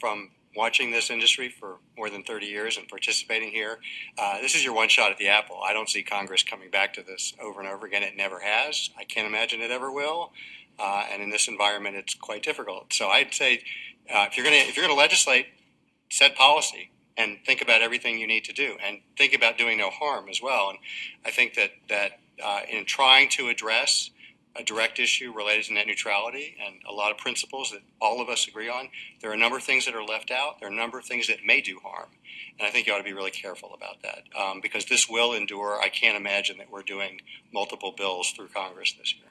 from watching this industry for more than 30 years and participating here. Uh, this is your one shot at the apple. I don't see Congress coming back to this over and over again. It never has. I can't imagine it ever will. Uh, and in this environment, it's quite difficult. So I'd say uh, if you're going to if you're going to legislate, set policy and think about everything you need to do, and think about doing no harm as well. And I think that that uh, in trying to address a direct issue related to net neutrality and a lot of principles that all of us agree on. There are a number of things that are left out. There are a number of things that may do harm. And I think you ought to be really careful about that um, because this will endure. I can't imagine that we're doing multiple bills through Congress this year.